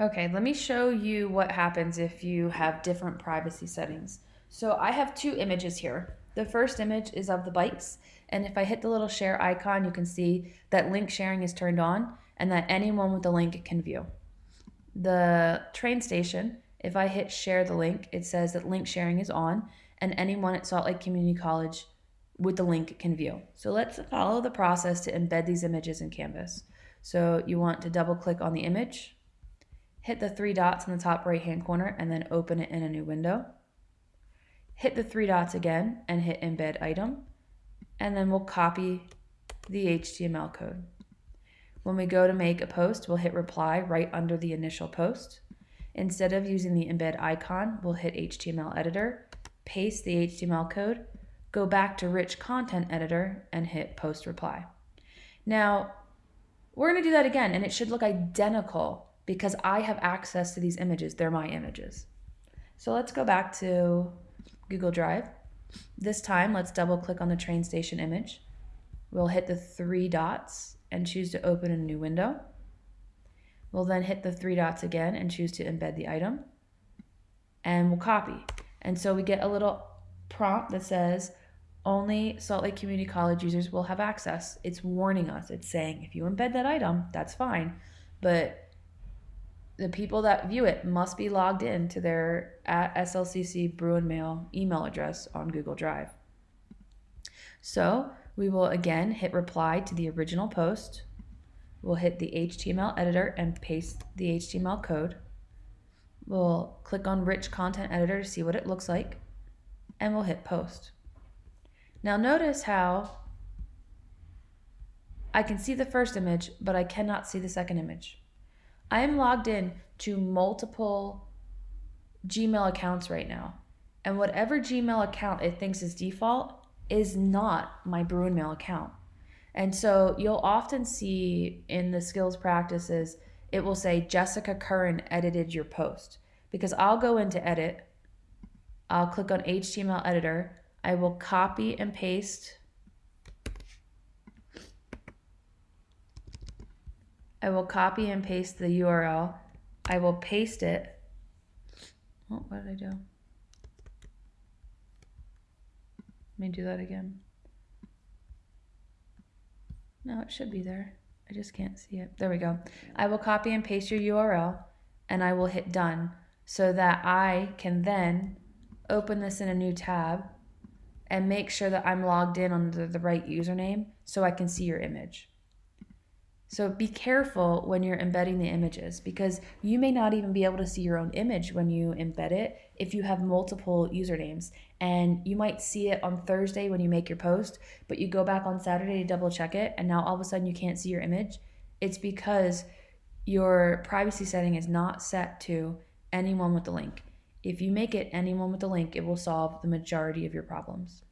Okay, let me show you what happens if you have different privacy settings. So I have two images here. The first image is of the bikes, and if I hit the little share icon, you can see that link sharing is turned on and that anyone with the link can view. The train station, if I hit share the link, it says that link sharing is on and anyone at Salt Lake Community College with the link can view. So let's follow the process to embed these images in Canvas. So you want to double click on the image, hit the three dots in the top right hand corner and then open it in a new window. Hit the three dots again and hit embed item and then we'll copy the HTML code. When we go to make a post, we'll hit reply right under the initial post. Instead of using the embed icon, we'll hit HTML editor, paste the HTML code, go back to rich content editor and hit post reply. Now, we're gonna do that again and it should look identical because I have access to these images. They're my images. So let's go back to Google Drive. This time, let's double click on the train station image. We'll hit the three dots and choose to open a new window. We'll then hit the three dots again and choose to embed the item. And we'll copy. And so we get a little prompt that says, only Salt Lake Community College users will have access. It's warning us. It's saying if you embed that item, that's fine. But the people that view it must be logged in to their at SLCC Bruin Mail email address on Google Drive. So we will again hit reply to the original post. We'll hit the HTML editor and paste the HTML code. We'll click on rich content editor to see what it looks like and we'll hit post. Now notice how I can see the first image, but I cannot see the second image. I am logged in to multiple Gmail accounts right now. And whatever Gmail account it thinks is default is not my Bruin Mail account. And so you'll often see in the skills practices, it will say Jessica Curran edited your post. Because I'll go into edit, I'll click on HTML editor, I will copy and paste I will copy and paste the URL. I will paste it. Oh, what did I do? Let me do that again. No, it should be there. I just can't see it. There we go. I will copy and paste your URL and I will hit done so that I can then open this in a new tab and make sure that I'm logged in under the right username so I can see your image. So be careful when you're embedding the images because you may not even be able to see your own image when you embed it if you have multiple usernames. And you might see it on Thursday when you make your post, but you go back on Saturday to double check it, and now all of a sudden you can't see your image. It's because your privacy setting is not set to anyone with the link. If you make it anyone with the link, it will solve the majority of your problems.